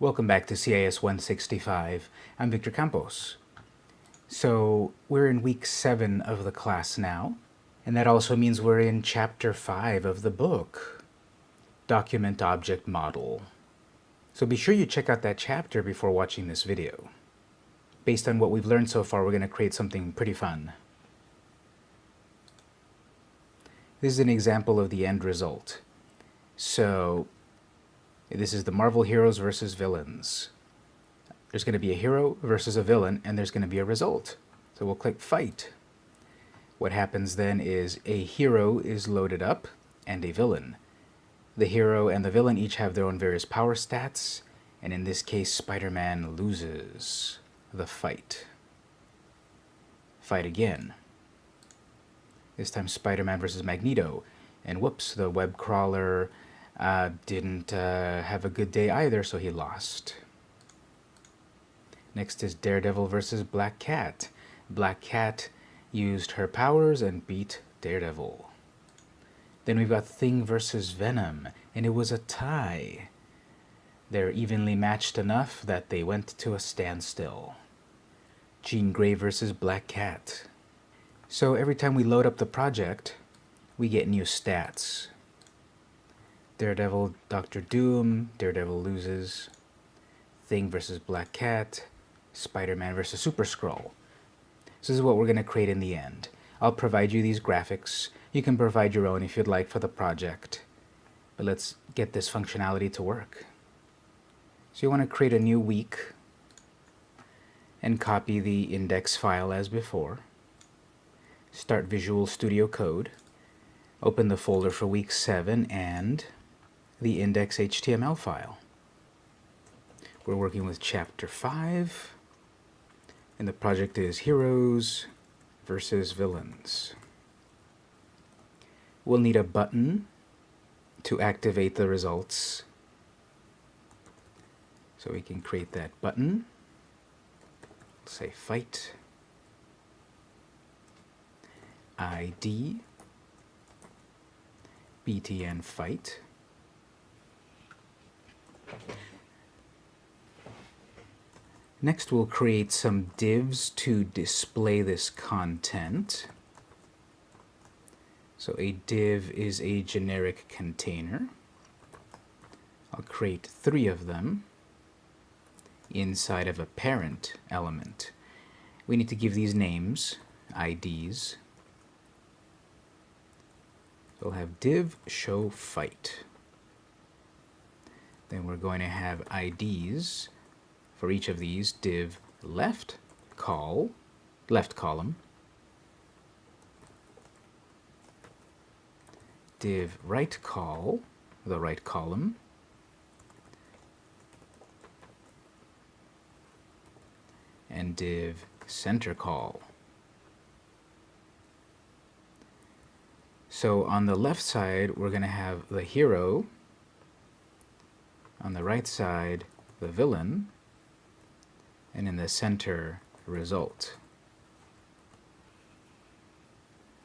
Welcome back to CIS 165. I'm Victor Campos. So we're in week 7 of the class now, and that also means we're in chapter 5 of the book, Document Object Model. So be sure you check out that chapter before watching this video. Based on what we've learned so far, we're going to create something pretty fun. This is an example of the end result. So this is the Marvel heroes versus villains. There's going to be a hero versus a villain, and there's going to be a result. So we'll click Fight. What happens then is a hero is loaded up, and a villain. The hero and the villain each have their own various power stats, and in this case, Spider-Man loses the fight. Fight again. This time Spider-Man versus Magneto. And whoops, the web crawler uh, didn't uh, have a good day either, so he lost. Next is Daredevil versus Black Cat. Black Cat used her powers and beat Daredevil. Then we've got Thing versus Venom, and it was a tie. They're evenly matched enough that they went to a standstill. Jean Grey versus Black Cat. So every time we load up the project, we get new stats. Daredevil, Doctor Doom, Daredevil loses, Thing versus Black Cat, Spider-Man versus Super Skrull. So this is what we're going to create in the end. I'll provide you these graphics. You can provide your own if you'd like for the project. But let's get this functionality to work. So you want to create a new week and copy the index file as before start Visual Studio Code, open the folder for week 7 and the index.html file. We're working with chapter 5 and the project is Heroes versus Villains. We'll need a button to activate the results. So we can create that button. Say fight. ID btn fight Next we'll create some divs to display this content. So a div is a generic container. I'll create three of them inside of a parent element. We need to give these names, IDs, we'll have div show fight. Then we're going to have IDs for each of these div left call, left column, div right call, the right column, and div center call. So on the left side, we're going to have the hero. On the right side, the villain. And in the center, result.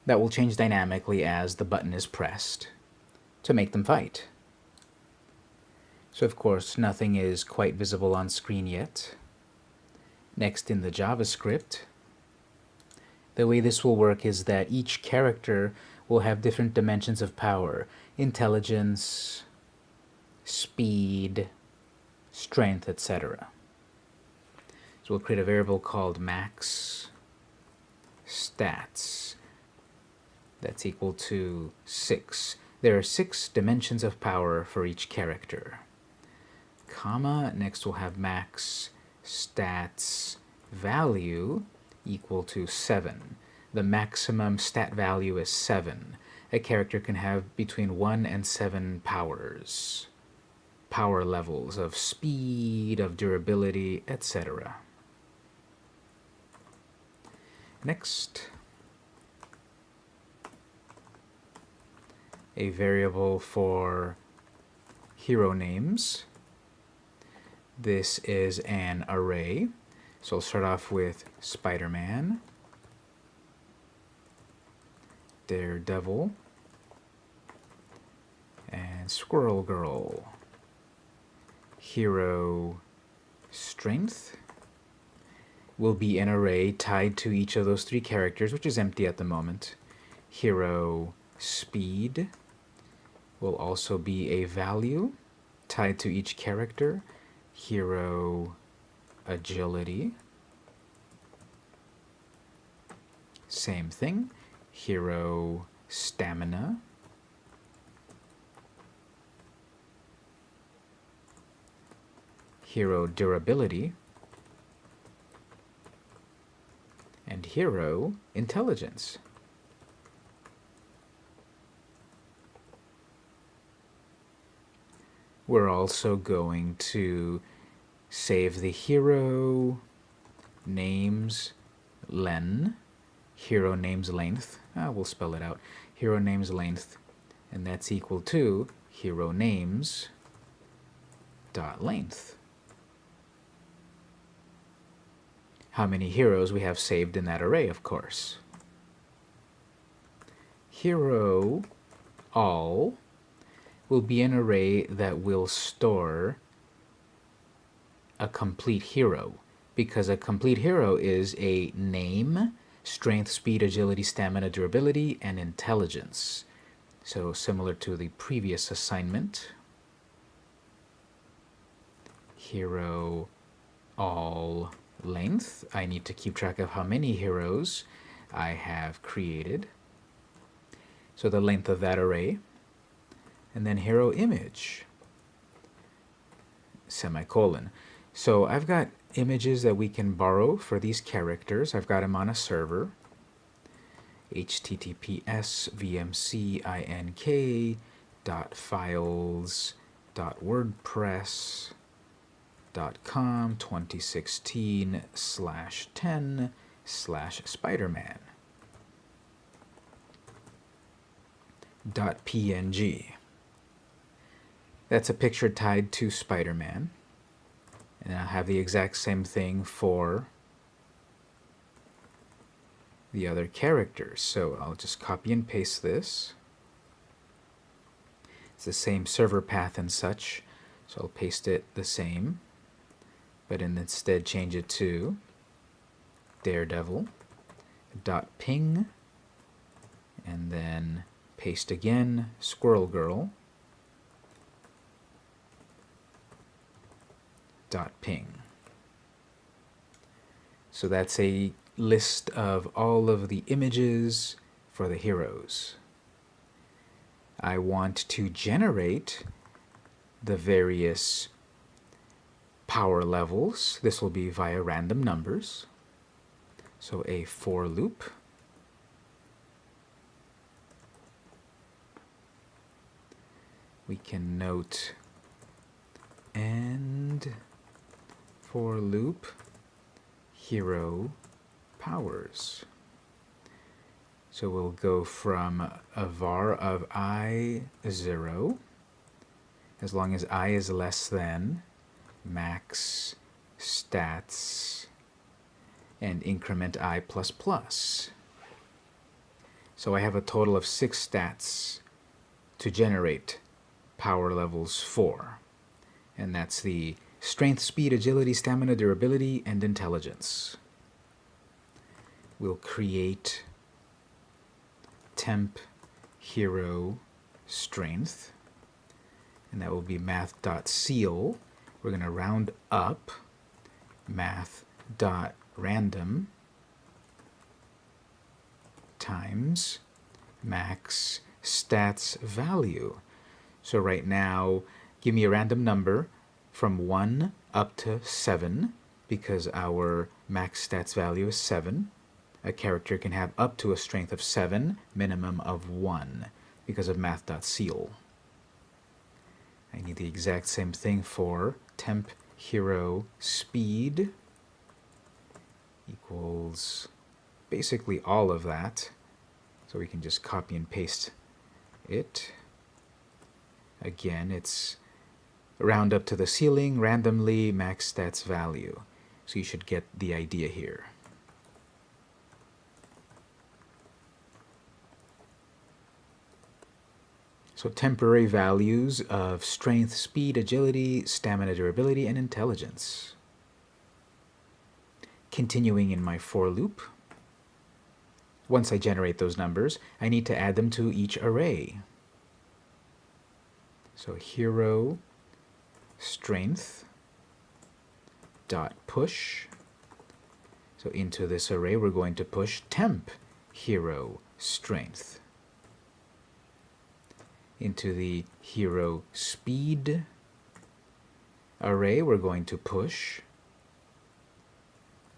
That will change dynamically as the button is pressed to make them fight. So of course, nothing is quite visible on screen yet. Next in the JavaScript, the way this will work is that each character will have different dimensions of power. Intelligence, speed, strength, etc. So we'll create a variable called max stats. That's equal to 6. There are six dimensions of power for each character. Comma, next we'll have max stats value equal to 7 the maximum stat value is 7. A character can have between 1 and 7 powers. Power levels of speed, of durability, etc. Next, a variable for hero names. This is an array. So I'll start off with Spider-Man, Daredevil, and Squirrel Girl. Hero strength will be an array tied to each of those three characters, which is empty at the moment. Hero speed will also be a value tied to each character. Hero agility. Same thing. Hero stamina. Hero durability. And hero intelligence. We're also going to save the hero names len, hero names length, ah, we'll spell it out, hero names length, and that's equal to hero names dot length. How many heroes we have saved in that array, of course. Hero all will be an array that will store a complete hero because a complete hero is a name, strength, speed, agility, stamina, durability, and intelligence. So similar to the previous assignment. Hero all length. I need to keep track of how many heroes I have created. So the length of that array and then hero image, semicolon. So I've got images that we can borrow for these characters. I've got them on a server, https vmcink dot files dot wordpress com 2016 slash 10 slash spiderman dot png that's a picture tied to Spider-Man. And I'll have the exact same thing for the other characters. So I'll just copy and paste this. It's the same server path and such. So I'll paste it the same, but instead change it to daredevil dot ping and then paste again squirrel girl dot ping. So that's a list of all of the images for the heroes. I want to generate the various power levels. This will be via random numbers. So a for loop. We can note and for loop hero powers. So we'll go from a var of i 0, as long as i is less than max stats and increment i. So I have a total of six stats to generate power levels 4. And that's the strength, speed, agility, stamina, durability, and intelligence. We'll create temp hero strength, and that will be math.ceil. We're going to round up math.random times max stats value. So right now, give me a random number from 1 up to 7 because our max stats value is 7. A character can have up to a strength of 7, minimum of 1 because of math.ceil. I need the exact same thing for temp hero speed equals basically all of that. So we can just copy and paste it. Again, it's round up to the ceiling randomly max stats value. So you should get the idea here. So temporary values of strength, speed, agility, stamina, durability, and intelligence. Continuing in my for loop, once I generate those numbers, I need to add them to each array. So hero strength dot push. So into this array, we're going to push temp hero strength. Into the hero speed array, we're going to push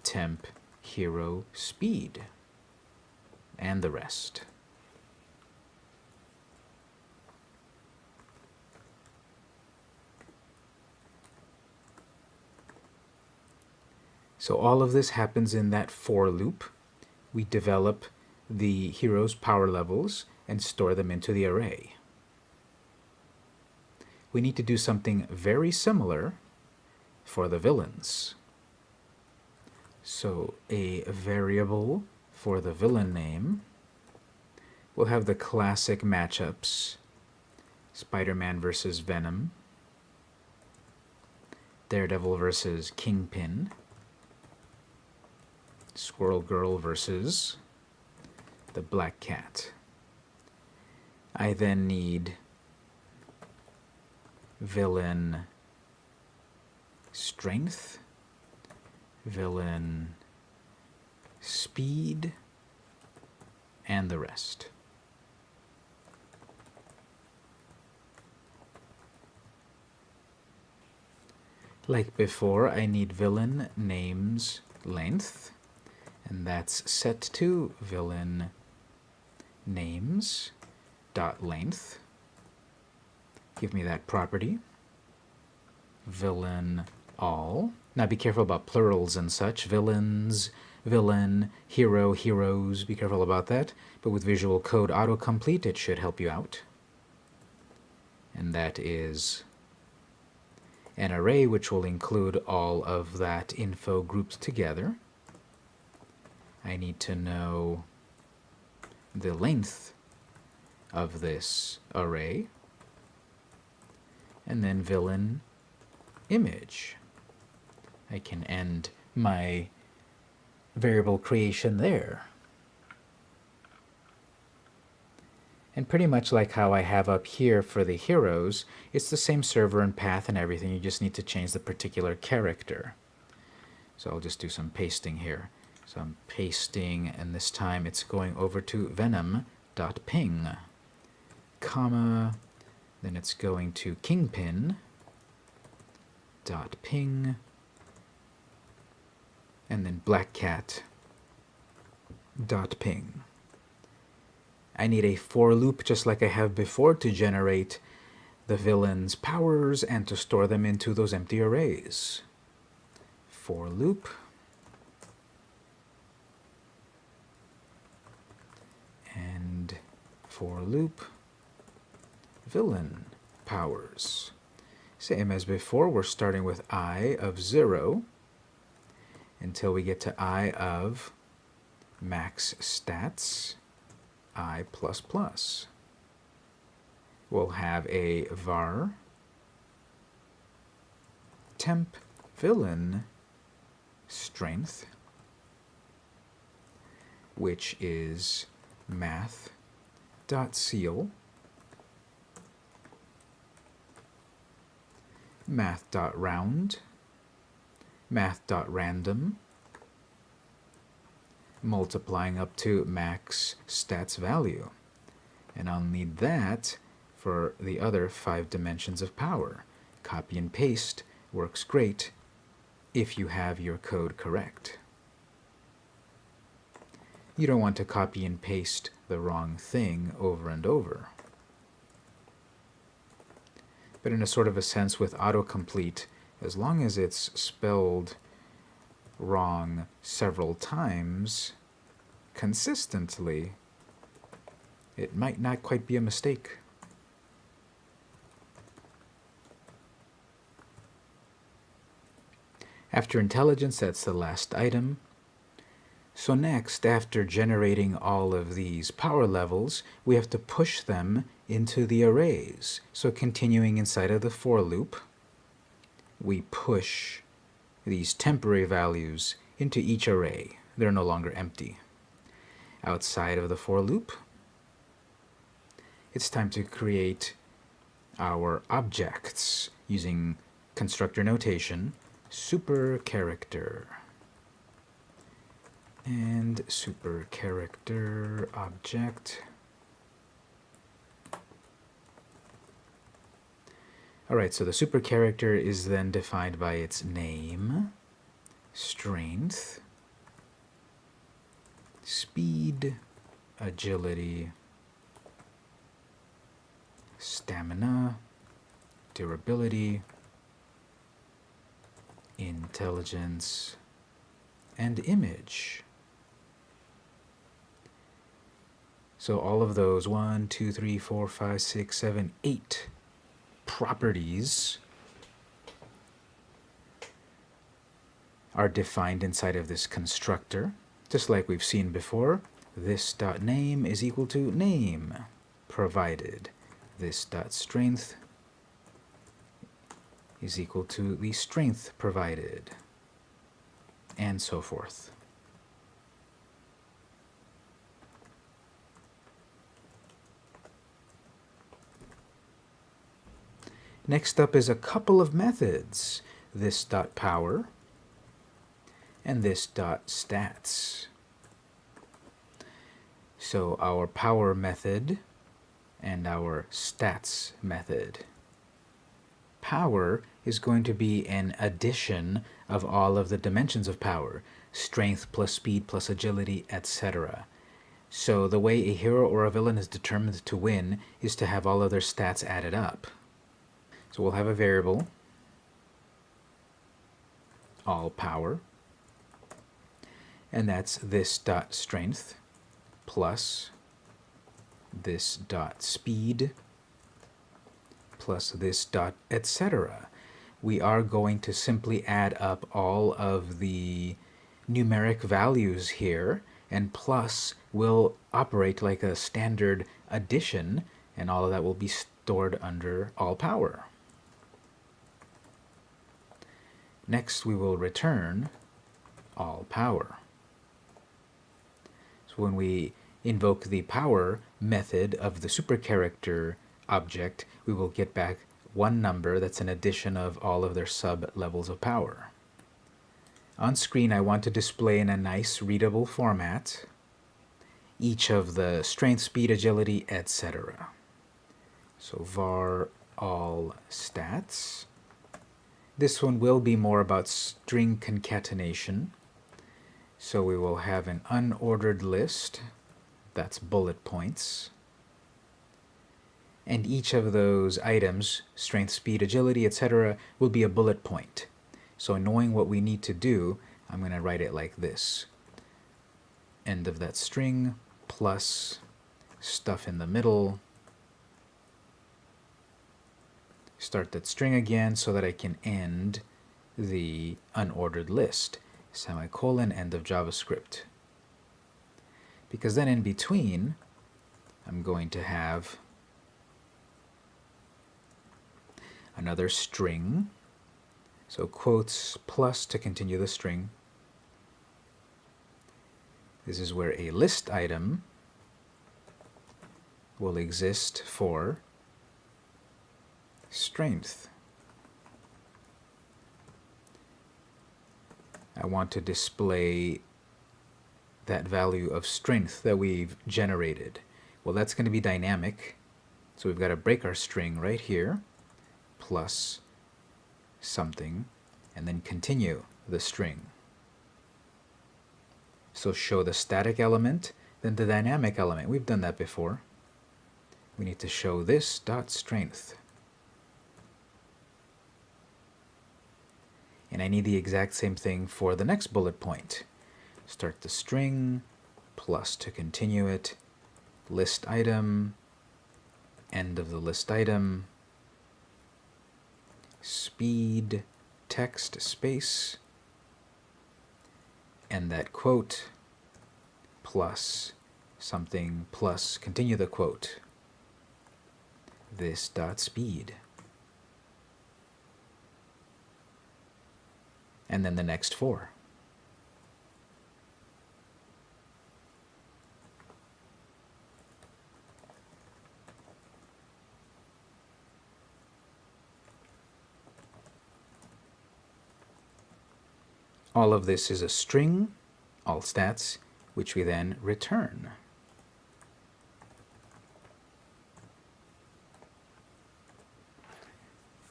temp hero speed and the rest. So all of this happens in that for loop. We develop the hero's power levels and store them into the array. We need to do something very similar for the villains. So a variable for the villain name we'll have the classic matchups Spider-Man versus Venom, Daredevil versus Kingpin, Squirrel Girl versus the Black Cat. I then need villain strength, villain speed, and the rest. Like before, I need villain names length and that's set to villain names dot length. Give me that property. Villain all. Now be careful about plurals and such. Villains, villain, hero, heroes. Be careful about that. But with Visual Code autocomplete, it should help you out. And that is an array which will include all of that info grouped together. I need to know the length of this array, and then villain image. I can end my variable creation there. And pretty much like how I have up here for the heroes, it's the same server and path and everything, you just need to change the particular character. So I'll just do some pasting here. So I'm pasting, and this time it's going over to venom.ping, comma, then it's going to kingpin dot ping, and then blackcat dot ping. I need a for loop just like I have before to generate the villain's powers and to store them into those empty arrays. For loop And for loop villain powers. Same as before, we're starting with i of 0 until we get to i of max stats i++. plus We'll have a var temp villain strength, which is math dot ceil math dot round math dot random multiplying up to max stats value. And I'll need that for the other five dimensions of power. Copy and paste works great if you have your code correct. You don't want to copy and paste the wrong thing over and over. But in a sort of a sense with autocomplete, as long as it's spelled wrong several times consistently, it might not quite be a mistake. After intelligence, that's the last item. So next, after generating all of these power levels, we have to push them into the arrays. So continuing inside of the for loop, we push these temporary values into each array. They're no longer empty. Outside of the for loop, it's time to create our objects using constructor notation, super character and super character object Alright, so the super character is then defined by its name, strength, speed, agility, stamina, durability, intelligence, and image. So all of those, one, two, three, four, five, six, seven, eight properties are defined inside of this constructor, just like we've seen before. This dot name is equal to name provided. This dot strength is equal to the strength provided, and so forth. Next up is a couple of methods, this dot power and this dot stats. So our power method and our stats method. Power is going to be an addition of all of the dimensions of power, strength plus speed plus agility, etc. So the way a hero or a villain is determined to win is to have all of their stats added up. So we'll have a variable, all power, and that's this dot strength plus this dot speed plus this dot etc. We are going to simply add up all of the numeric values here and plus will operate like a standard addition and all of that will be stored under all power. Next we will return all power. So when we invoke the power method of the supercharacter object, we will get back one number that's an addition of all of their sub-levels of power. On screen I want to display in a nice readable format each of the strength, speed, agility, etc. So var all stats this one will be more about string concatenation. So we will have an unordered list, that's bullet points. And each of those items, strength, speed, agility, etc., will be a bullet point. So knowing what we need to do, I'm going to write it like this. End of that string plus stuff in the middle start that string again so that I can end the unordered list. Semicolon, end of JavaScript. Because then in between, I'm going to have another string. So quotes plus to continue the string. This is where a list item will exist for strength. I want to display that value of strength that we've generated. Well, that's going to be dynamic. So we've got to break our string right here, plus something, and then continue the string. So show the static element, then the dynamic element. We've done that before. We need to show this dot strength. And I need the exact same thing for the next bullet point. Start the string, plus to continue it, list item, end of the list item, speed, text, space, and that quote, plus something, plus continue the quote. this dot speed. And then the next four. All of this is a string, all stats, which we then return.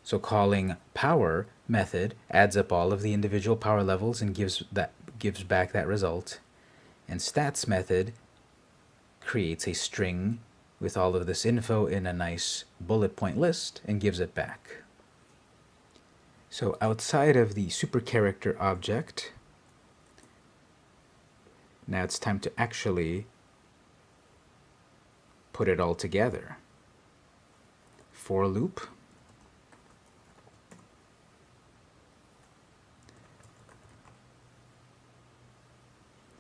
So calling power method adds up all of the individual power levels and gives that gives back that result. And stats method creates a string with all of this info in a nice bullet point list and gives it back. So outside of the super character object, now it's time to actually put it all together. For loop.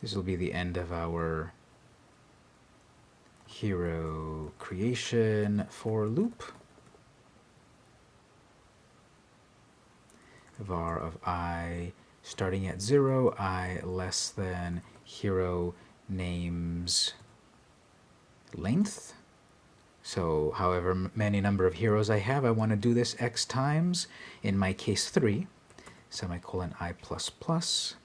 This will be the end of our hero creation for loop. var of i starting at 0, i less than hero names length. So however many number of heroes I have, I want to do this x times, in my case 3, semicolon i plus plus.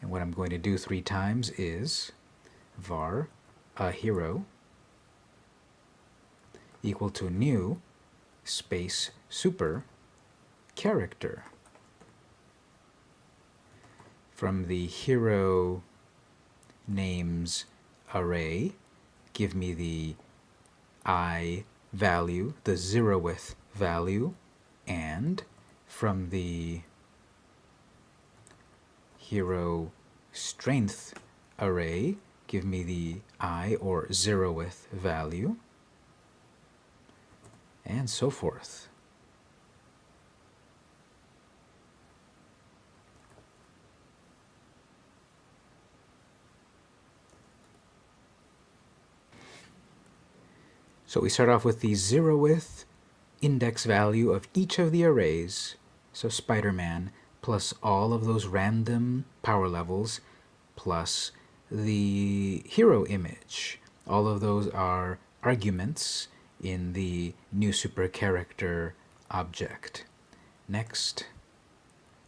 And what I'm going to do three times is var a hero equal to new space super character. From the hero names array, give me the i value, the zeroth value, and from the hero strength array, give me the i or zeroth value, and so forth. So we start off with the zeroth index value of each of the arrays, so Spider-Man, plus all of those random power levels, plus the hero image. All of those are arguments in the new super character object. Next,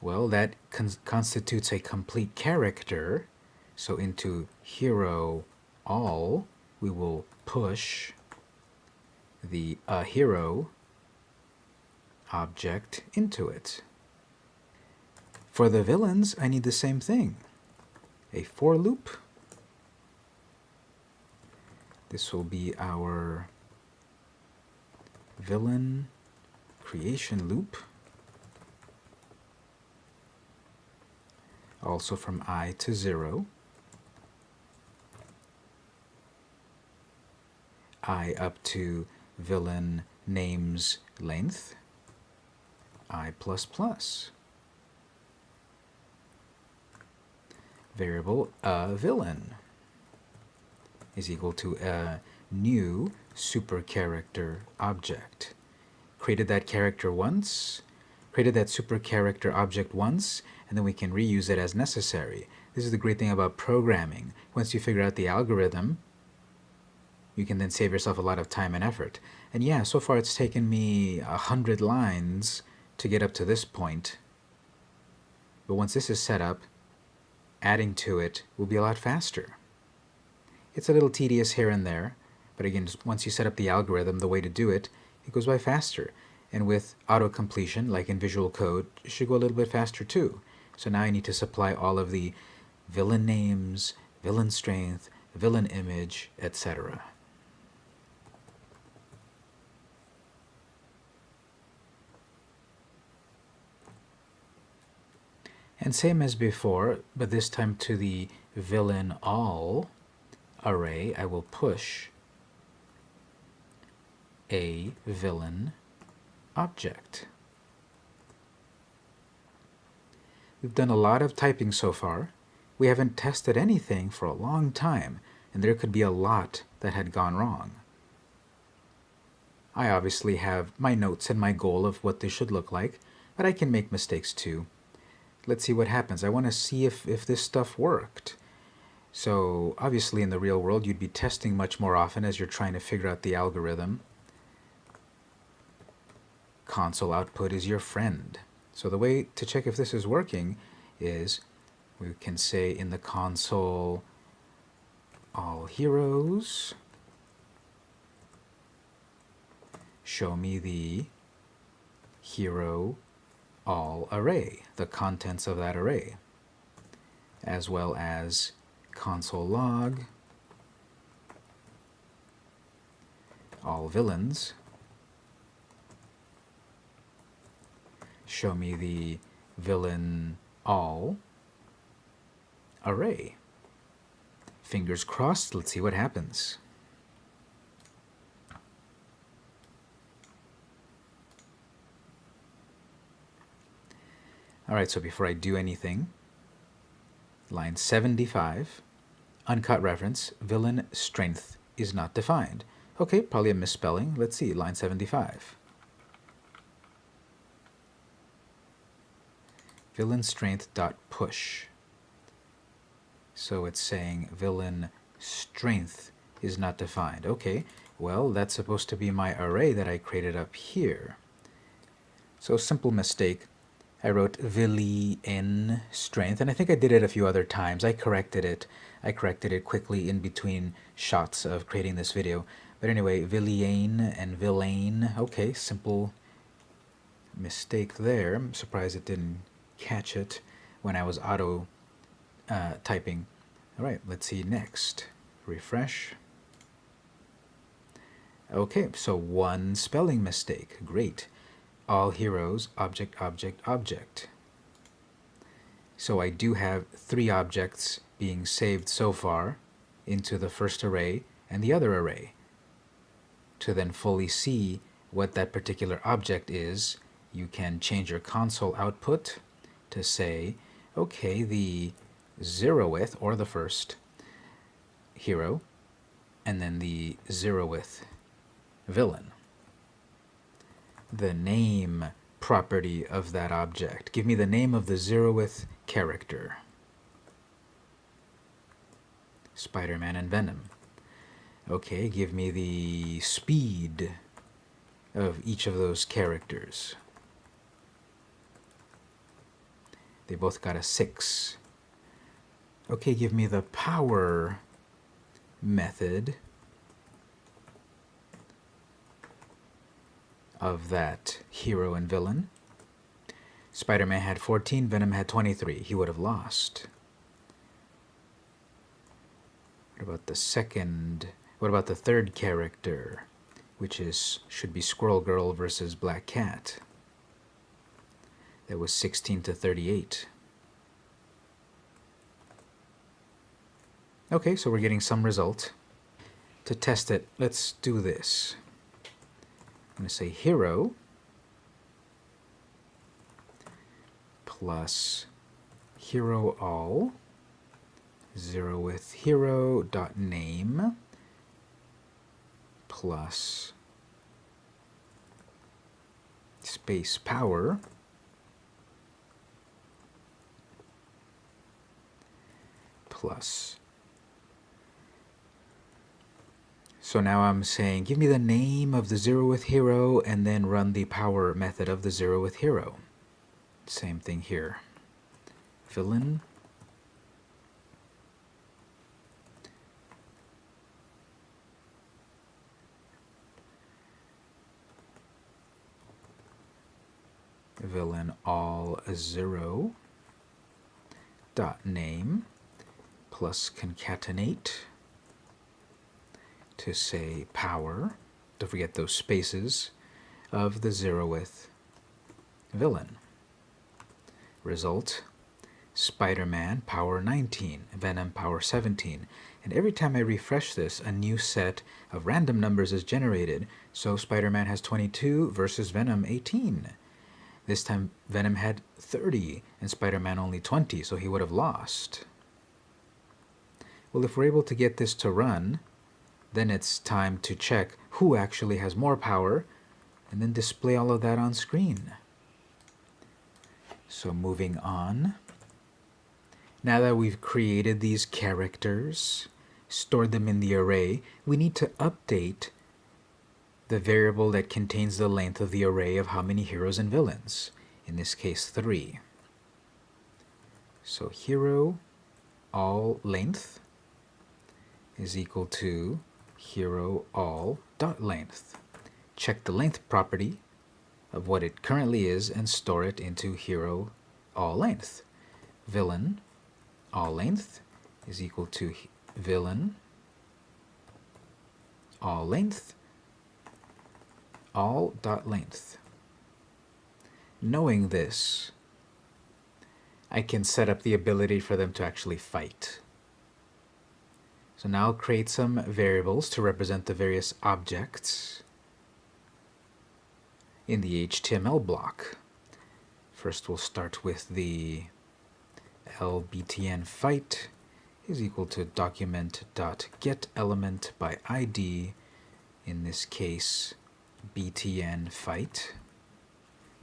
well, that con constitutes a complete character. So into hero all, we will push the a hero object into it. For the villains, I need the same thing. A for loop. This will be our villain creation loop. Also from i to 0. i up to villain names length i++. Variable a villain is equal to a new super character object. Created that character once, created that super character object once, and then we can reuse it as necessary. This is the great thing about programming. Once you figure out the algorithm, you can then save yourself a lot of time and effort. And yeah, so far it's taken me a hundred lines to get up to this point. But once this is set up, adding to it will be a lot faster. It's a little tedious here and there, but again, once you set up the algorithm, the way to do it, it goes by faster. And with auto-completion, like in Visual Code, it should go a little bit faster too. So now I need to supply all of the villain names, villain strength, villain image, etc. And same as before, but this time to the villain all array, I will push a villain object. We've done a lot of typing so far. We haven't tested anything for a long time, and there could be a lot that had gone wrong. I obviously have my notes and my goal of what this should look like, but I can make mistakes too. Let's see what happens. I want to see if, if this stuff worked. So obviously in the real world you'd be testing much more often as you're trying to figure out the algorithm. Console output is your friend. So the way to check if this is working is we can say in the console all heroes show me the hero all array, the contents of that array, as well as console log all villains show me the villain all array. Fingers crossed, let's see what happens. Alright, so before I do anything, line 75, uncaught reference, villain strength is not defined. Okay, probably a misspelling. Let's see, line 75. Villain strength dot push. So it's saying villain strength is not defined. Okay, well, that's supposed to be my array that I created up here. So simple mistake. I wrote villain strength, and I think I did it a few other times. I corrected it. I corrected it quickly in between shots of creating this video. But anyway, villain and villain. Okay, simple mistake there. I'm surprised it didn't catch it when I was auto uh, typing. All right, let's see next. Refresh. Okay, so one spelling mistake. Great all heroes, object, object, object. So I do have three objects being saved so far into the first array and the other array. To then fully see what that particular object is, you can change your console output to say, okay, the zeroth, or the first, hero, and then the zeroth villain the name property of that object. Give me the name of the zeroth character. Spider-Man and Venom. Okay, give me the speed of each of those characters. They both got a 6. Okay, give me the power method of that hero and villain. Spider-Man had 14, Venom had 23. He would have lost. What about the second? What about the third character, which is should be Squirrel Girl versus Black Cat? That was 16 to 38. Okay, so we're getting some result. To test it, let's do this. Going to say hero plus hero all zero with hero dot name plus space power plus So now I'm saying, give me the name of the zeroth hero and then run the power method of the zeroth hero. Same thing here. Villain. Villain all zero dot name plus concatenate to say power, don't forget those spaces, of the zeroth villain. Result, Spider-Man power 19, Venom power 17. And every time I refresh this, a new set of random numbers is generated. So Spider-Man has 22 versus Venom 18. This time Venom had 30 and Spider-Man only 20, so he would have lost. Well, if we're able to get this to run, then it's time to check who actually has more power and then display all of that on screen. So moving on. Now that we've created these characters, stored them in the array, we need to update the variable that contains the length of the array of how many heroes and villains, in this case 3. So hero all length is equal to hero all dot length. Check the length property of what it currently is and store it into hero all length. Villain all length is equal to villain all length all dot length. Knowing this, I can set up the ability for them to actually fight. So now I'll create some variables to represent the various objects in the HTML block. First we'll start with the lbtn fight is equal to document dot get element by id in this case btn fight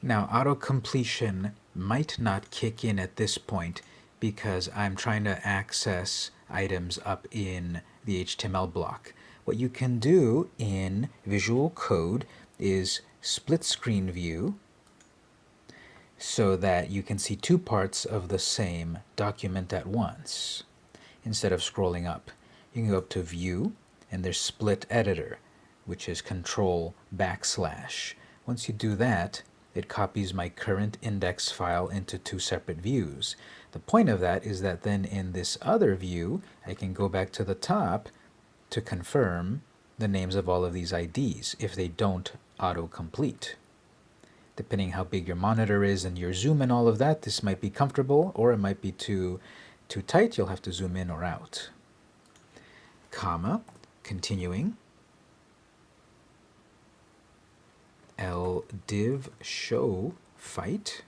now auto completion might not kick in at this point because I'm trying to access items up in the HTML block. What you can do in Visual Code is split screen view so that you can see two parts of the same document at once instead of scrolling up. You can go up to View and there's Split Editor which is Control backslash. Once you do that, it copies my current index file into two separate views. The point of that is that then in this other view, I can go back to the top to confirm the names of all of these IDs if they don't auto-complete. Depending how big your monitor is and your zoom and all of that, this might be comfortable or it might be too, too tight. You'll have to zoom in or out. Comma, continuing. L div show fight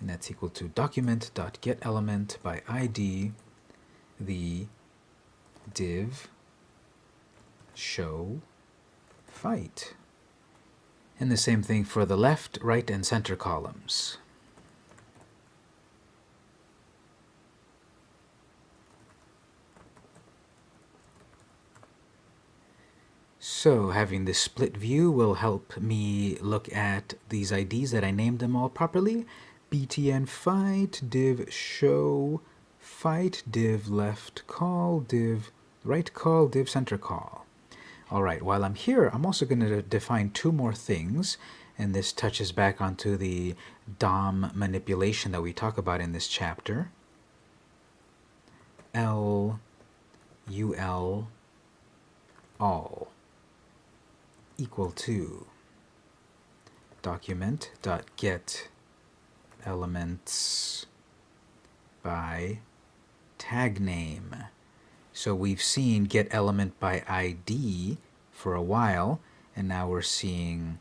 and that's equal to document dot get element by id the div show fight and the same thing for the left right and center columns So having this split view will help me look at these IDs that I named them all properly. Btn fight, div show, fight, div left call, div right call, div center call. Alright, while I'm here, I'm also going to define two more things, and this touches back onto the DOM manipulation that we talk about in this chapter. L, UL, all equal to document dot get elements by tag name. So we've seen get element by ID for a while, and now we're seeing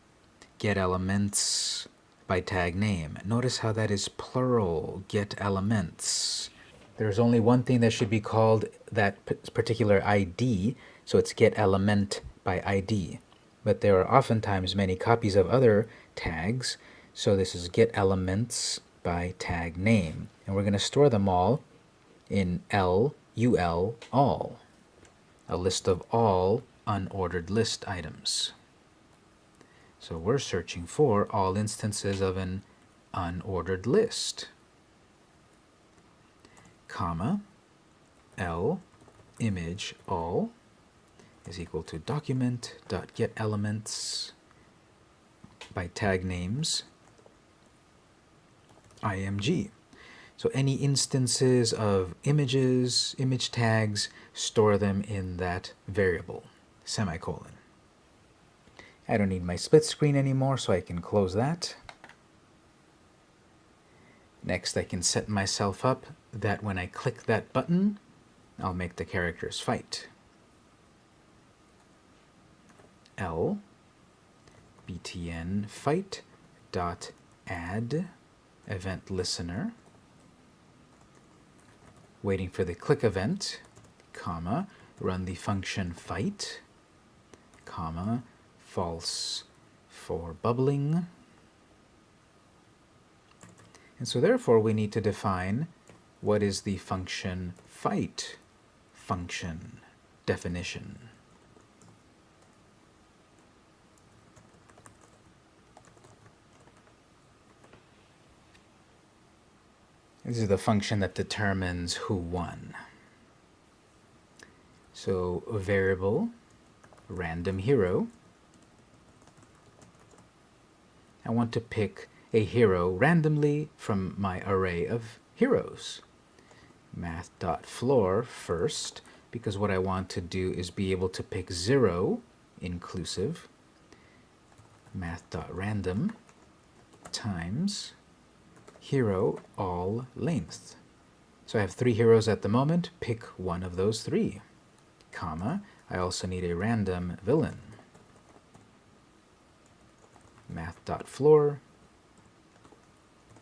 get elements by tag name. Notice how that is plural, get elements. There's only one thing that should be called that particular ID, so it's get element by ID but there are oftentimes many copies of other tags. So this is get elements by tag name. And we're going to store them all in L, UL, all, a list of all unordered list items. So we're searching for all instances of an unordered list, comma, L, image, all, is equal to document dot document.getElements by tag names img. So any instances of images, image tags, store them in that variable, semicolon. I don't need my split screen anymore, so I can close that. Next, I can set myself up that when I click that button, I'll make the characters fight. L btn fight dot add event listener waiting for the click event comma run the function fight, comma, false for bubbling. And so therefore we need to define what is the function fight function definition. This is the function that determines who won. So a variable, random hero. I want to pick a hero randomly from my array of heroes. Math.floor first, because what I want to do is be able to pick 0 inclusive math.random times hero all length. So I have three heroes at the moment. Pick one of those three. Comma. I also need a random villain. Math.floor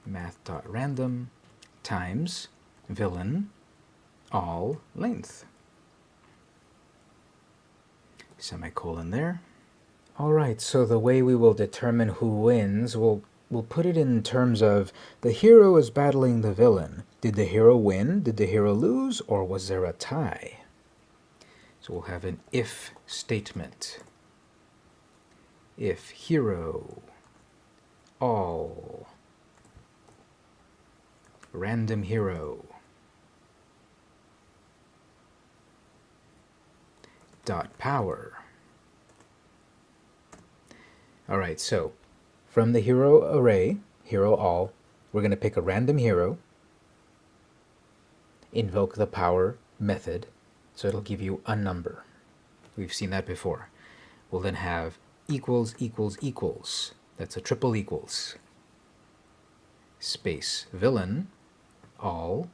math.random times villain all length. Semicolon there. Alright, so the way we will determine who wins will we'll put it in terms of the hero is battling the villain. Did the hero win? Did the hero lose? Or was there a tie? So we'll have an if statement. If hero, all, random hero, dot power. All right, so from the hero array, hero all, we're going to pick a random hero, invoke the power method, so it'll give you a number. We've seen that before. We'll then have equals equals equals. That's a triple equals. Space villain, all,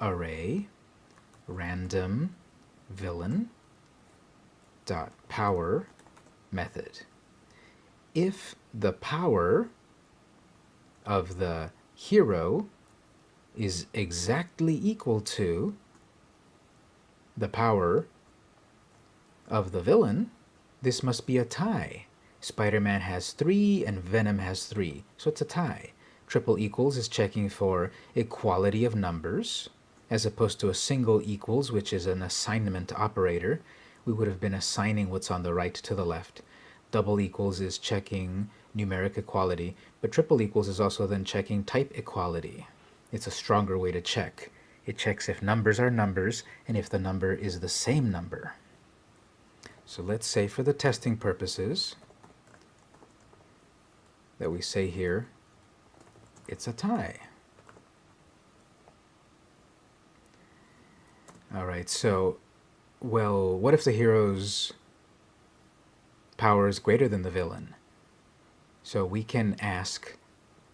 array, random, villain, dot power, method if the power of the hero is exactly equal to the power of the villain, this must be a tie. Spider-Man has 3 and Venom has 3, so it's a tie. Triple equals is checking for equality of numbers, as opposed to a single equals, which is an assignment operator. We would have been assigning what's on the right to the left double equals is checking numeric equality, but triple equals is also then checking type equality. It's a stronger way to check. It checks if numbers are numbers and if the number is the same number. So let's say for the testing purposes that we say here, it's a tie. All right, so, well, what if the heroes power is greater than the villain. So we can ask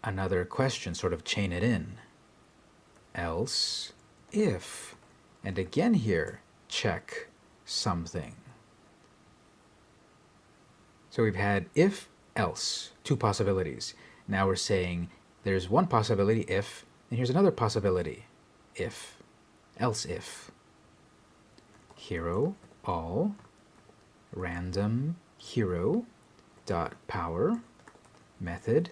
another question, sort of chain it in. Else if, and again here, check something. So we've had if, else, two possibilities. Now we're saying there's one possibility if, and here's another possibility if, else if. Hero, all, random, hero dot power method.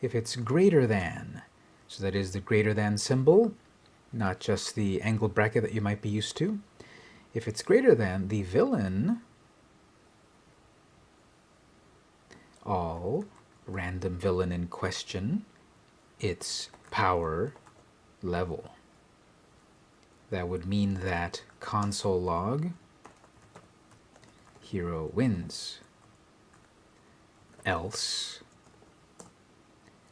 If it's greater than so that is the greater than symbol not just the angled bracket that you might be used to. If it's greater than the villain all random villain in question its power level. That would mean that console log hero wins. Else,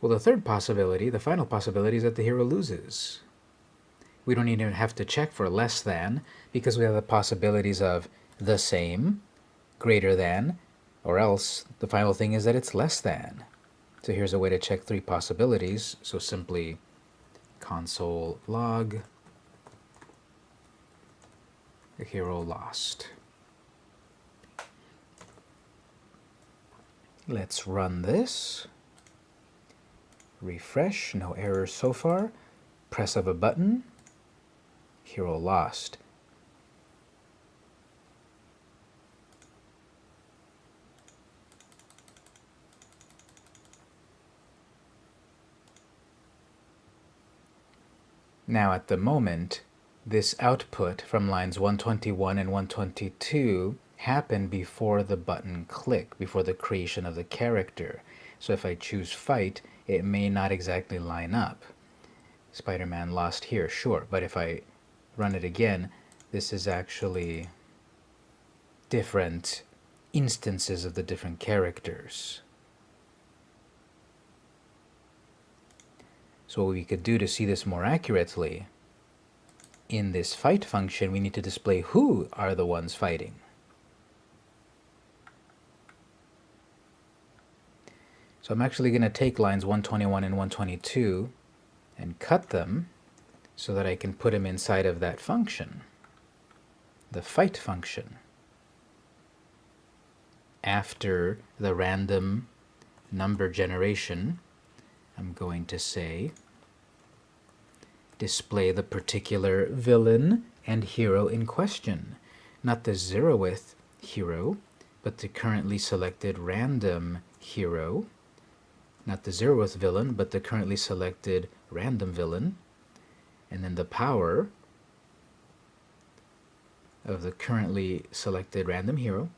well, the third possibility, the final possibility, is that the hero loses. We don't even have to check for less than, because we have the possibilities of the same, greater than, or else the final thing is that it's less than. So here's a way to check three possibilities. So simply console log the hero lost. Let's run this. Refresh, no errors so far. Press of a button. Hero lost. Now at the moment, this output from lines 121 and 122 happened before the button click, before the creation of the character. So if I choose fight, it may not exactly line up. Spider-Man lost here, sure, but if I run it again, this is actually different instances of the different characters. So what we could do to see this more accurately, in this fight function, we need to display who are the ones fighting. So I'm actually going to take lines 121 and 122 and cut them so that I can put them inside of that function, the fight function. After the random number generation, I'm going to say display the particular villain and hero in question, not the zeroth hero, but the currently selected random hero, not the zeroth villain, but the currently selected random villain, and then the power of the currently selected random hero,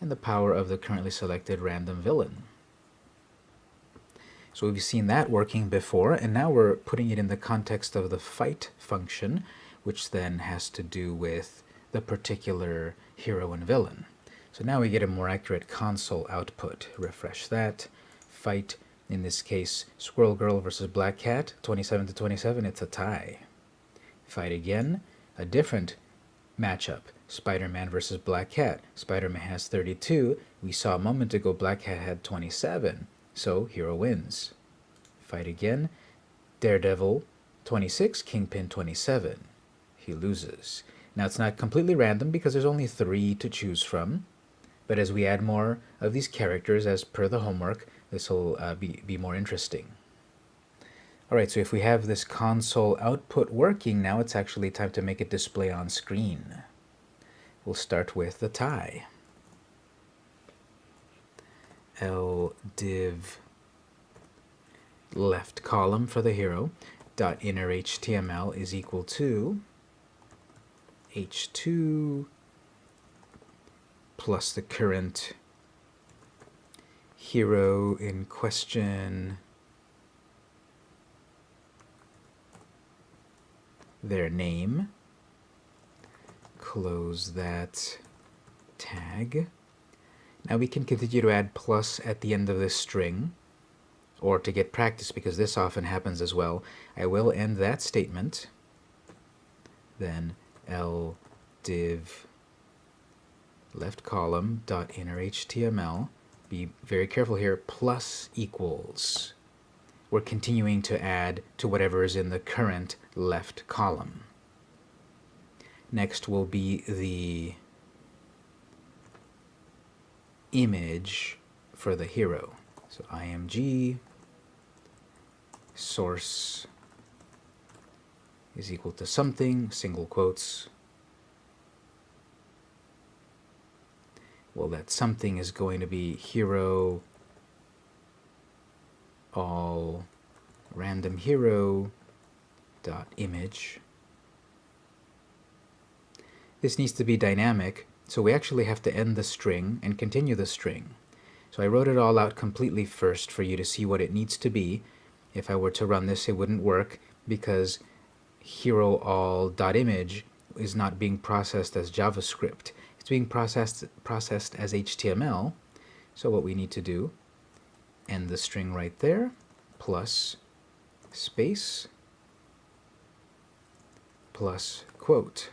and the power of the currently selected random villain. So we've seen that working before, and now we're putting it in the context of the fight function, which then has to do with the particular hero and villain. So now we get a more accurate console output. Refresh that. Fight, in this case, Squirrel Girl versus Black Cat, 27 to 27, it's a tie. Fight again, a different matchup. Spider-Man versus Black Cat. Spider-Man has 32. We saw a moment ago Black Cat had 27. So hero wins. Fight again. Daredevil 26, Kingpin 27. He loses. Now it's not completely random because there's only three to choose from. But as we add more of these characters as per the homework, this will uh, be, be more interesting. Alright, so if we have this console output working, now it's actually time to make it display on screen. We'll start with the tie. L div left column for the hero dot inner HTML is equal to h2 plus the current hero in question. Their name. Close that tag. Now we can continue to add plus at the end of this string, or to get practice, because this often happens as well, I will end that statement, then l div left column dot inner HTML, be very careful here, plus equals. We're continuing to add to whatever is in the current left column. Next will be the image for the hero. So img source is equal to something, single quotes. Well, that something is going to be hero all random hero dot image. This needs to be dynamic so we actually have to end the string and continue the string. So I wrote it all out completely first for you to see what it needs to be. If I were to run this, it wouldn't work because hero all.image is not being processed as JavaScript. It's being processed, processed as HTML. So what we need to do, end the string right there, plus space, plus quote.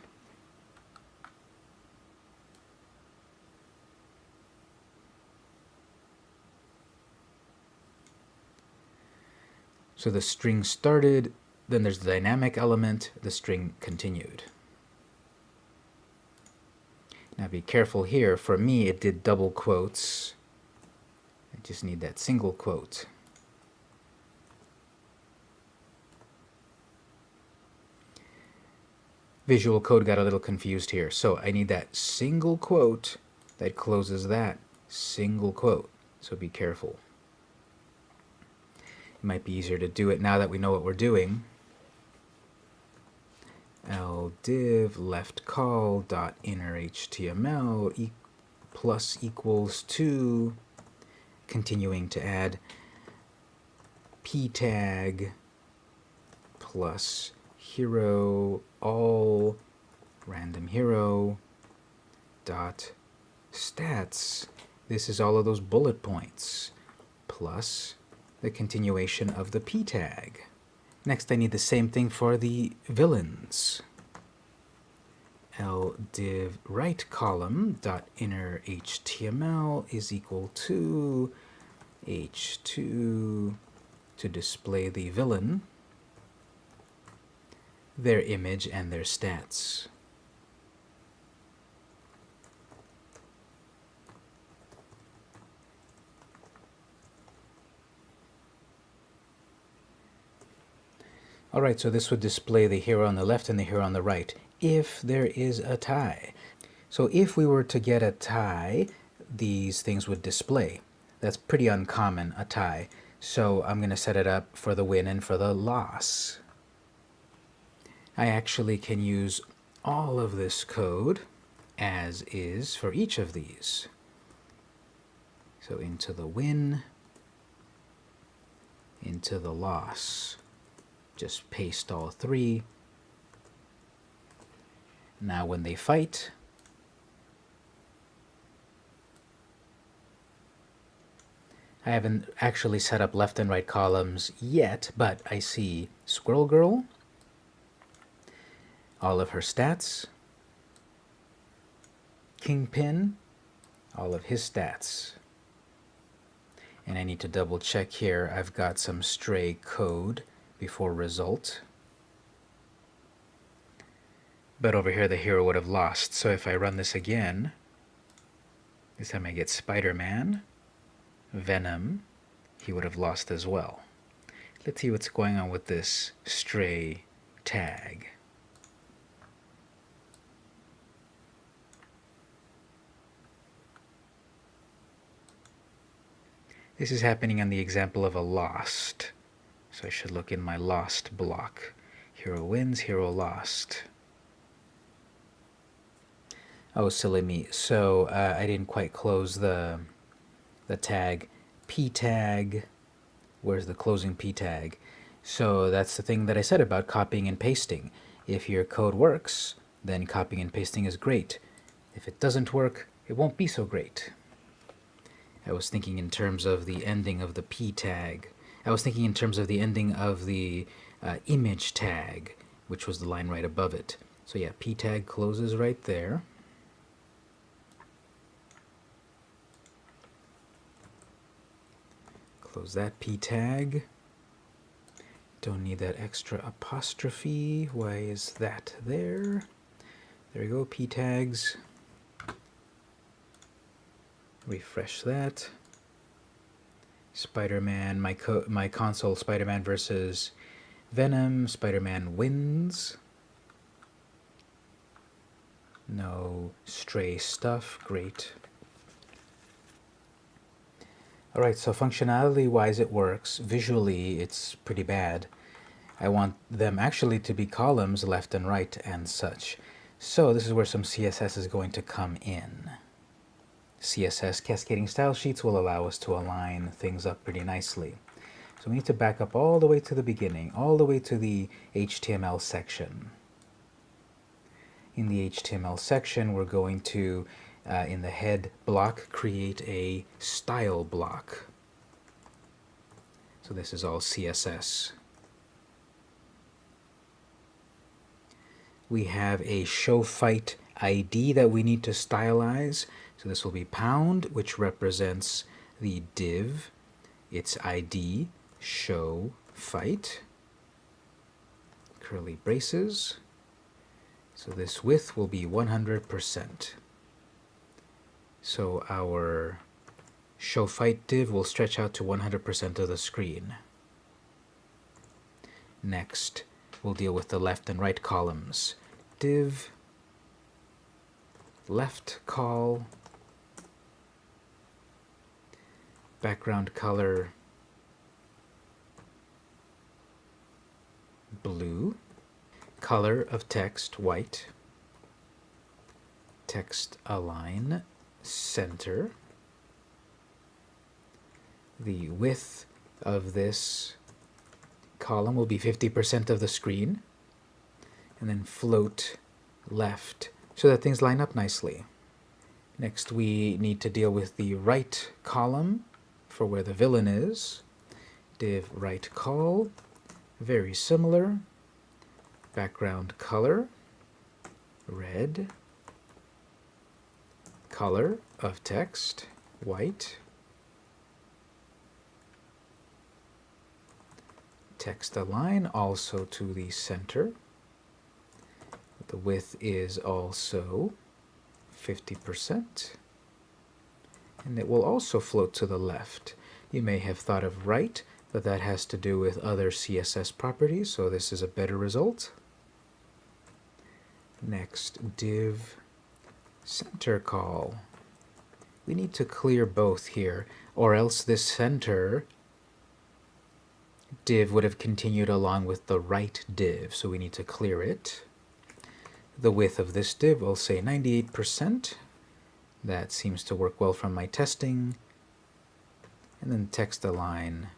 So the string started, then there's the dynamic element, the string continued. Now be careful here. For me, it did double quotes. I just need that single quote. Visual code got a little confused here. So I need that single quote that closes that single quote. So be careful. It might be easier to do it now that we know what we're doing. L div left call dot inner html e plus equals to continuing to add p tag plus hero all random hero dot stats. This is all of those bullet points plus the continuation of the p tag. Next I need the same thing for the villains. L div right column dot inner HTML is equal to h2 to display the villain, their image, and their stats. Alright, so this would display the hero on the left and the hero on the right, if there is a tie. So if we were to get a tie, these things would display. That's pretty uncommon, a tie. So I'm going to set it up for the win and for the loss. I actually can use all of this code as is for each of these. So into the win, into the loss just paste all three. Now when they fight, I haven't actually set up left and right columns yet, but I see Squirrel Girl, all of her stats, Kingpin, all of his stats. And I need to double check here. I've got some stray code before result. But over here the hero would have lost. So if I run this again, this time I get Spider-Man, Venom, he would have lost as well. Let's see what's going on with this stray tag. This is happening on the example of a lost. So I should look in my lost block. Hero wins, hero lost. Oh, silly me. So uh, I didn't quite close the, the tag. P tag, where's the closing P tag? So that's the thing that I said about copying and pasting. If your code works, then copying and pasting is great. If it doesn't work, it won't be so great. I was thinking in terms of the ending of the P tag. I was thinking in terms of the ending of the uh, image tag, which was the line right above it. So yeah, p tag closes right there. Close that p tag. Don't need that extra apostrophe. Why is that there? There we go, p tags. Refresh that. Spider-Man, my, co my console, Spider-Man versus Venom, Spider-Man wins. No stray stuff, great. Alright, so functionality-wise it works. Visually, it's pretty bad. I want them actually to be columns left and right and such. So this is where some CSS is going to come in. CSS cascading style sheets will allow us to align things up pretty nicely. So we need to back up all the way to the beginning, all the way to the HTML section. In the HTML section, we're going to, uh, in the head block, create a style block. So this is all CSS. We have a show fight ID that we need to stylize. So this will be pound, which represents the div, its ID, show, fight, curly braces. So this width will be 100%. So our show fight div will stretch out to 100% of the screen. Next, we'll deal with the left and right columns. Div, left call, background color blue, color of text white, text align center, the width of this column will be 50% of the screen, and then float left so that things line up nicely. Next we need to deal with the right column for where the villain is. Div right call, very similar. Background color, red. Color of text, white. Text align also to the center. The width is also 50%. And it will also float to the left. You may have thought of right, but that has to do with other CSS properties, so this is a better result. Next, div center call. We need to clear both here, or else this center div would have continued along with the right div, so we need to clear it. The width of this div will say 98%. That seems to work well from my testing. And then text align,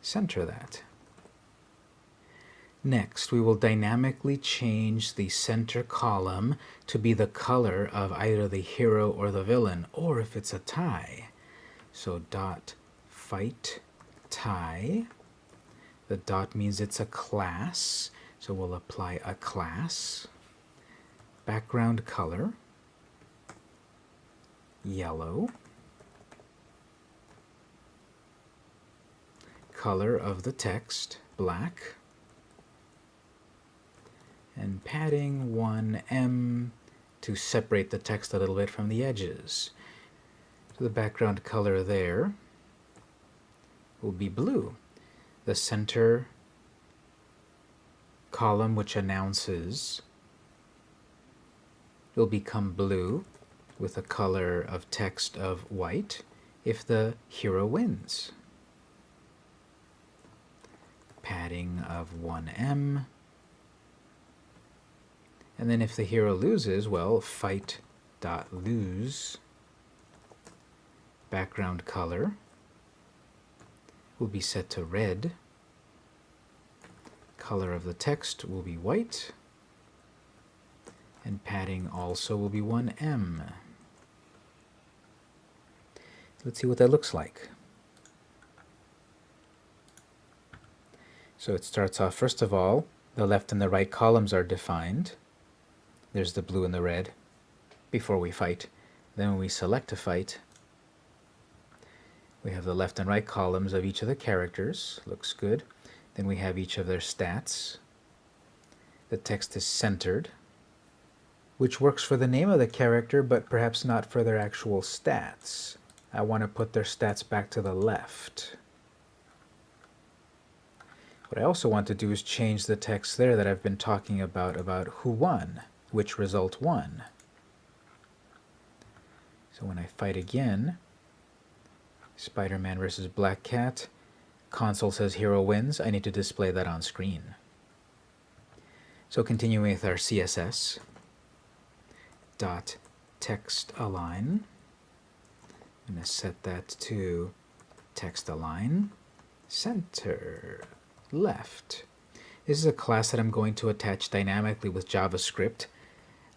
center that. Next, we will dynamically change the center column to be the color of either the hero or the villain, or if it's a tie. So dot fight tie. The dot means it's a class, so we'll apply a class background color, yellow, color of the text, black, and padding 1em to separate the text a little bit from the edges. So the background color there will be blue. The center column which announces will become blue with a color of text of white if the hero wins. Padding of 1em. And then if the hero loses, well, fight dot lose background color will be set to red. Color of the text will be white and padding also will be 1em. Let's see what that looks like. So it starts off, first of all, the left and the right columns are defined. There's the blue and the red before we fight. Then when we select a fight, we have the left and right columns of each of the characters. Looks good. Then we have each of their stats. The text is centered which works for the name of the character, but perhaps not for their actual stats. I want to put their stats back to the left. What I also want to do is change the text there that I've been talking about, about who won, which result won. So when I fight again, Spider-Man versus Black Cat, console says hero wins, I need to display that on screen. So continuing with our CSS, dot text align. Going to set that to text align center left. This is a class that I'm going to attach dynamically with JavaScript,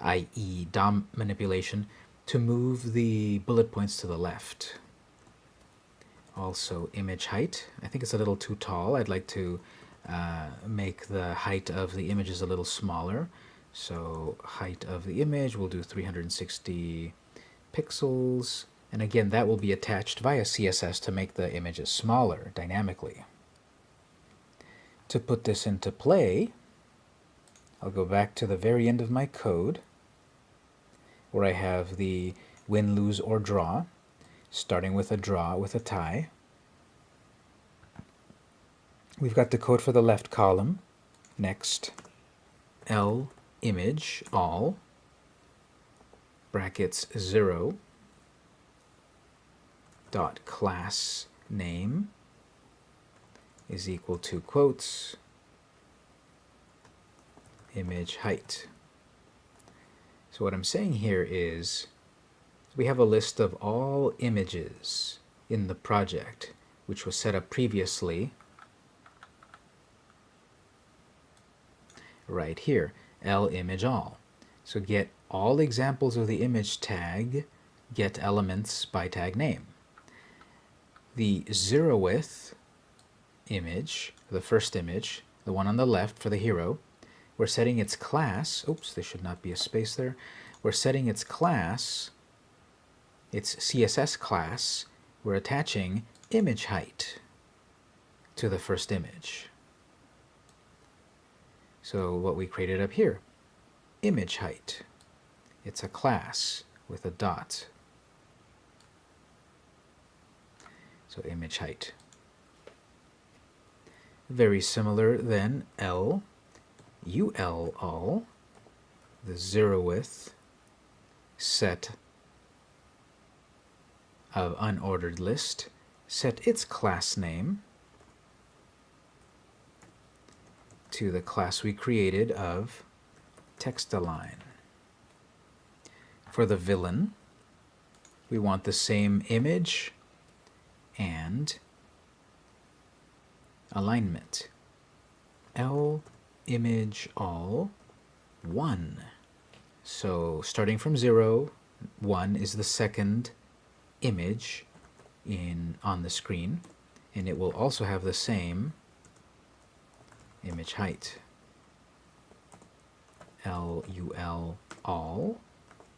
i.e. DOM manipulation, to move the bullet points to the left. Also image height. I think it's a little too tall. I'd like to uh, make the height of the images a little smaller. So height of the image, we'll do 360 pixels. And again, that will be attached via CSS to make the images smaller dynamically. To put this into play, I'll go back to the very end of my code where I have the win, lose, or draw, starting with a draw with a tie. We've got the code for the left column. Next, L image all brackets 0 dot class name is equal to quotes image height. So what I'm saying here is we have a list of all images in the project which was set up previously right here, L image all. So get all examples of the image tag, get elements by tag name. The zeroth image, the first image, the one on the left for the hero, we're setting its class, oops, there should not be a space there, we're setting its class, its CSS class, we're attaching image height to the first image. So what we created up here, image height. It's a class with a dot. So image height. Very similar then L, UL all, the zeroth set of unordered list, set its class name to the class we created of text align. For the villain, we want the same image and alignment. L image all 1. So starting from 0, 1 is the second image in on the screen and it will also have the same image height. LUL all,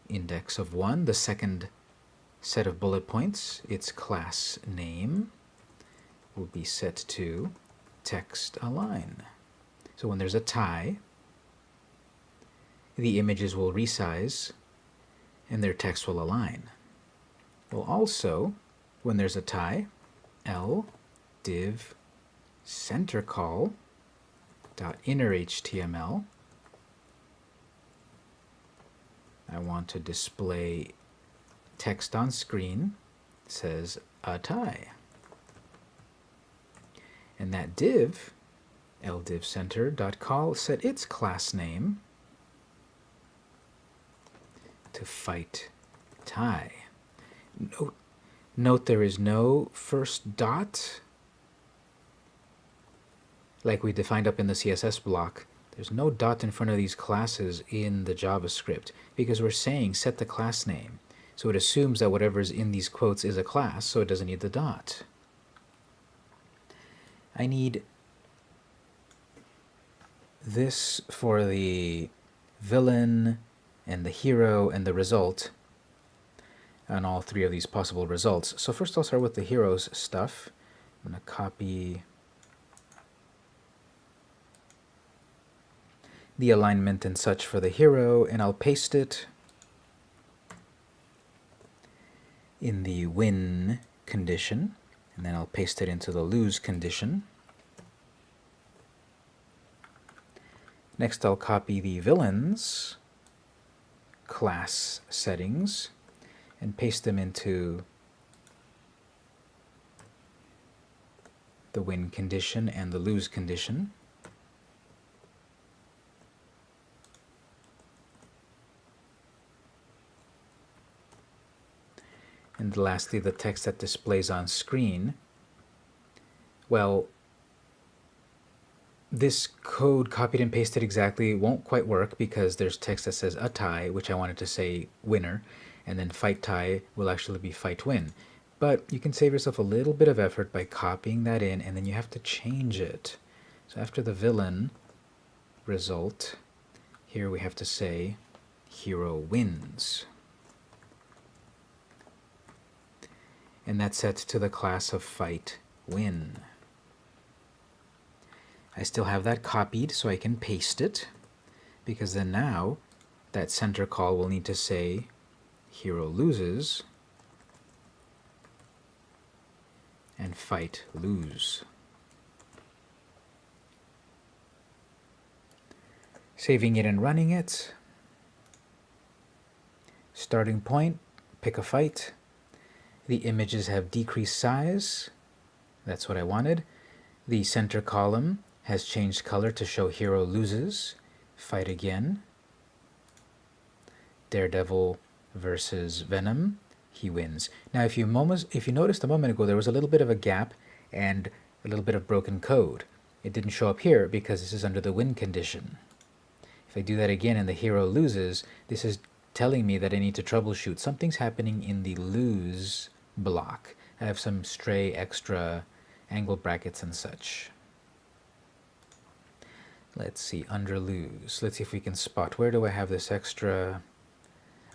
index of 1, the second set of bullet points, its class name will be set to text align. So when there's a tie, the images will resize and their text will align. Well also, when there's a tie, L div center call dot inner HTML. I want to display text on screen says a tie. And that div, ldivcenter.call, set its class name to fight tie. Note, note there is no first dot like we defined up in the CSS block, there's no dot in front of these classes in the JavaScript because we're saying set the class name. So it assumes that whatever's in these quotes is a class, so it doesn't need the dot. I need this for the villain and the hero and the result on all three of these possible results. So first I'll start with the hero's stuff. I'm going to copy the alignment and such for the hero, and I'll paste it in the win condition, and then I'll paste it into the lose condition. Next I'll copy the villains class settings and paste them into the win condition and the lose condition. And lastly, the text that displays on screen. Well, this code copied and pasted exactly won't quite work because there's text that says a tie, which I wanted to say winner, and then fight tie will actually be fight win. But you can save yourself a little bit of effort by copying that in, and then you have to change it. So after the villain result, here we have to say hero wins. And that's set to the class of fight win. I still have that copied so I can paste it because then now that center call will need to say hero loses and fight lose. Saving it and running it. Starting point, pick a fight. The images have decreased size. That's what I wanted. The center column has changed color to show hero loses. Fight again. Daredevil versus Venom. He wins. Now, if you moments, if you noticed a moment ago, there was a little bit of a gap and a little bit of broken code. It didn't show up here because this is under the win condition. If I do that again and the hero loses, this is telling me that I need to troubleshoot. Something's happening in the lose block. I have some stray extra angle brackets and such. Let's see, under lose. Let's see if we can spot. Where do I have this extra...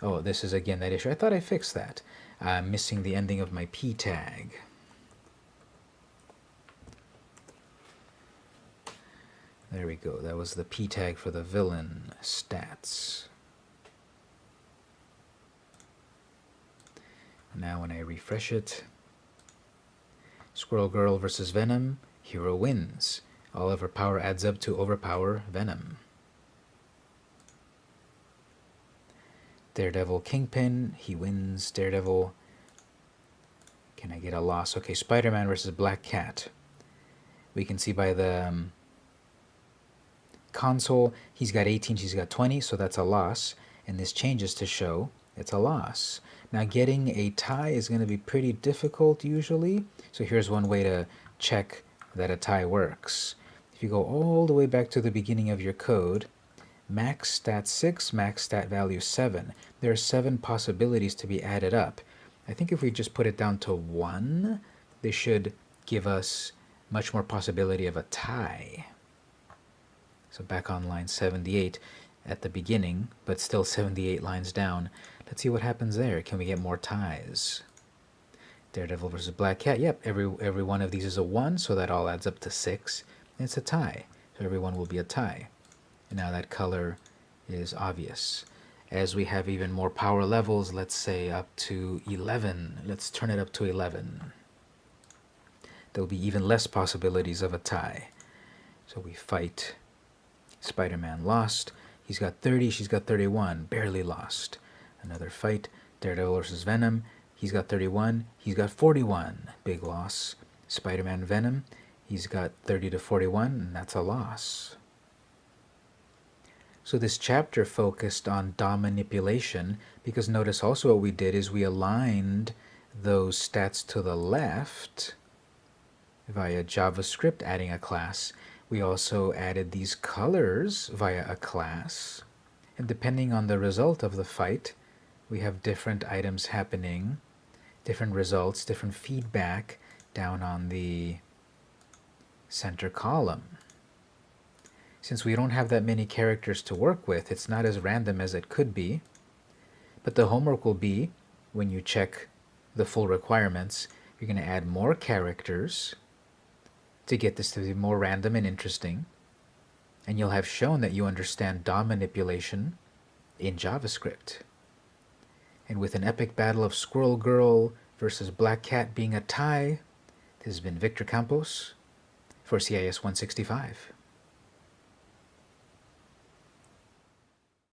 Oh, this is again that issue. I thought I fixed that. I'm missing the ending of my p tag. There we go. That was the p tag for the villain stats. Now when I refresh it, Squirrel Girl versus Venom, hero wins. All of her power adds up to overpower Venom. Daredevil Kingpin, he wins. Daredevil, can I get a loss? Okay, Spider-Man versus Black Cat. We can see by the um, console, he's got 18, she's got 20, so that's a loss. And this changes to show it's a loss. Now getting a tie is going to be pretty difficult usually. So here's one way to check that a tie works. If you go all the way back to the beginning of your code, max stat 6, max stat value 7. There are 7 possibilities to be added up. I think if we just put it down to 1, this should give us much more possibility of a tie. So back on line 78 at the beginning, but still 78 lines down, Let's see what happens there. Can we get more ties? Daredevil versus Black Cat. Yep, every every one of these is a 1, so that all adds up to 6. And it's a tie. So every one will be a tie. And now that color is obvious. As we have even more power levels, let's say up to 11. Let's turn it up to 11. There'll be even less possibilities of a tie. So we fight. Spider-Man lost. He's got 30, she's got 31. Barely lost. Another fight. Daredevil versus Venom. He's got 31. He's got 41. Big loss. Spider-Man Venom. He's got 30 to 41, and that's a loss. So this chapter focused on DOM manipulation because notice also what we did is we aligned those stats to the left via JavaScript adding a class. We also added these colors via a class. And depending on the result of the fight, we have different items happening, different results, different feedback down on the center column. Since we don't have that many characters to work with, it's not as random as it could be. But the homework will be, when you check the full requirements, you're going to add more characters to get this to be more random and interesting. And you'll have shown that you understand DOM manipulation in JavaScript. And with an epic battle of Squirrel Girl versus Black Cat being a tie, this has been Victor Campos for CIS 165.